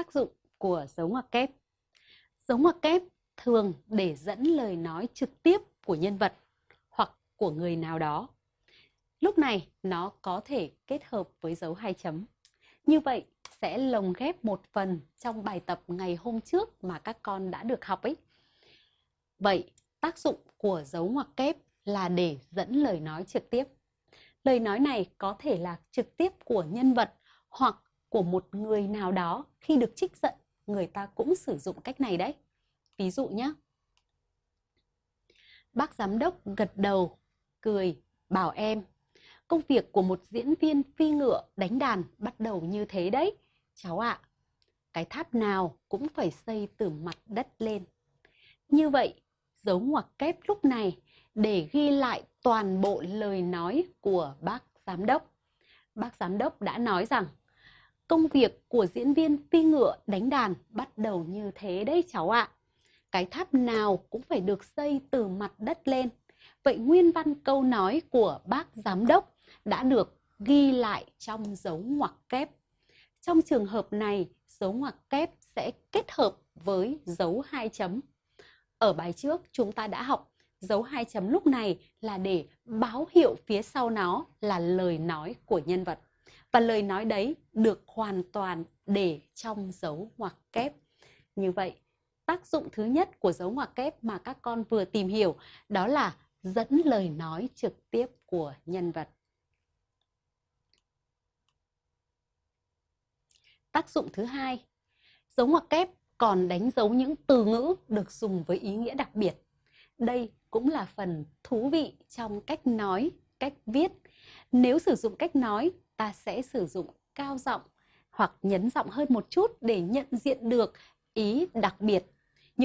Tác dụng của dấu ngoặc kép Dấu ngoặc kép thường để dẫn lời nói trực tiếp của nhân vật hoặc của người nào đó. Lúc này, nó có thể kết hợp với dấu hai chấm. Như vậy, sẽ lồng ghép một phần trong bài tập ngày hôm trước mà các con đã được học ấy. Vậy, tác dụng của dấu ngoặc kép là để dẫn lời nói trực tiếp. Lời nói này có thể là trực tiếp của nhân vật hoặc của một người nào đó khi được trích giận, người ta cũng sử dụng cách này đấy. Ví dụ nhé. Bác giám đốc gật đầu, cười, bảo em. Công việc của một diễn viên phi ngựa đánh đàn bắt đầu như thế đấy, cháu ạ. À. Cái tháp nào cũng phải xây từ mặt đất lên. Như vậy, dấu ngoặc kép lúc này để ghi lại toàn bộ lời nói của bác giám đốc. Bác giám đốc đã nói rằng công việc của diễn viên phi ngựa đánh đàn bắt đầu như thế đấy cháu ạ. À. Cái tháp nào cũng phải được xây từ mặt đất lên. Vậy nguyên văn câu nói của bác giám đốc đã được ghi lại trong dấu ngoặc kép. Trong trường hợp này, dấu ngoặc kép sẽ kết hợp với dấu hai chấm. Ở bài trước chúng ta đã học dấu hai chấm lúc này là để báo hiệu phía sau nó là lời nói của nhân vật. Và lời nói đấy được hoàn toàn để trong dấu ngoặc kép. Như vậy, tác dụng thứ nhất của dấu ngoặc kép mà các con vừa tìm hiểu đó là dẫn lời nói trực tiếp của nhân vật. Tác dụng thứ hai, dấu ngoặc kép còn đánh dấu những từ ngữ được dùng với ý nghĩa đặc biệt. Đây cũng là phần thú vị trong cách nói, cách viết. Nếu sử dụng cách nói, ta sẽ sử dụng cao giọng hoặc nhấn giọng hơn một chút để nhận diện được ý đặc biệt.